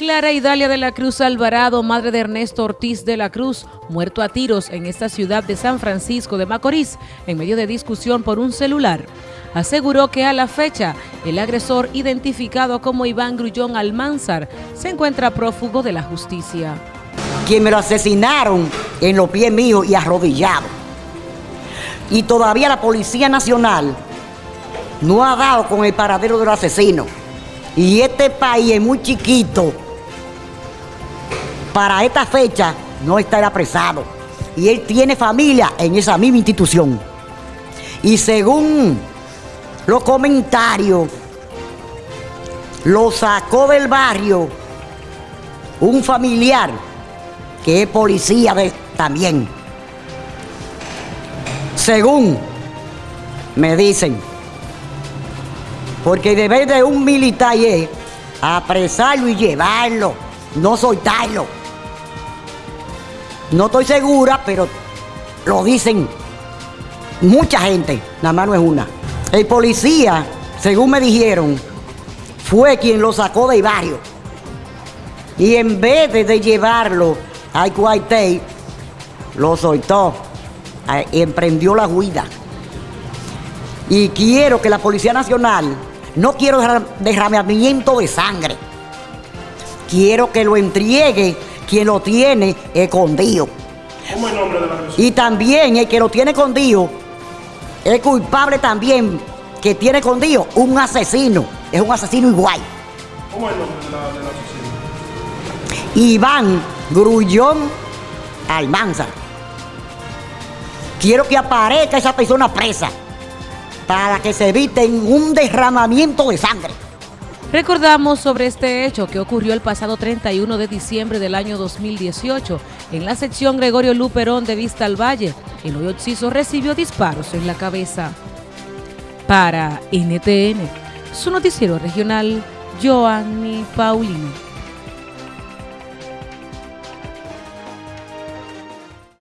Clara Idalia de la Cruz Alvarado, madre de Ernesto Ortiz de la Cruz, muerto a tiros en esta ciudad de San Francisco de Macorís, en medio de discusión por un celular, aseguró que a la fecha el agresor identificado como Iván Grullón Almanzar se encuentra prófugo de la justicia. Quien me lo asesinaron en los pies míos y arrodillado. Y todavía la Policía Nacional no ha dado con el paradero del asesino. Y este país es muy chiquito para esta fecha no estar apresado. Y él tiene familia en esa misma institución. Y según los comentarios, lo sacó del barrio un familiar que es policía también. Según me dicen, porque deber de un militar es apresarlo y llevarlo, no soltarlo. No estoy segura, pero lo dicen mucha gente, nada más no es una. El policía, según me dijeron, fue quien lo sacó del barrio. Y en vez de, llevarlo al cuartel, lo soltó y emprendió la huida. Y quiero que la Policía Nacional, no quiero derramamiento de sangre, quiero que lo entregue quien lo tiene escondido. ¿Cómo el nombre de la persona? Y también el que lo tiene escondido es culpable también que tiene escondido un asesino. Es un asesino igual. ¿Cómo es el nombre del asesino? Iván Grullón Almanza. Quiero que aparezca esa persona presa para que se evite un derramamiento de sangre. Recordamos sobre este hecho que ocurrió el pasado 31 de diciembre del año 2018 en la sección Gregorio Luperón de Vista al Valle. El hoyo Oxiso recibió disparos en la cabeza. Para NTN, su noticiero regional, Joanny Paulino.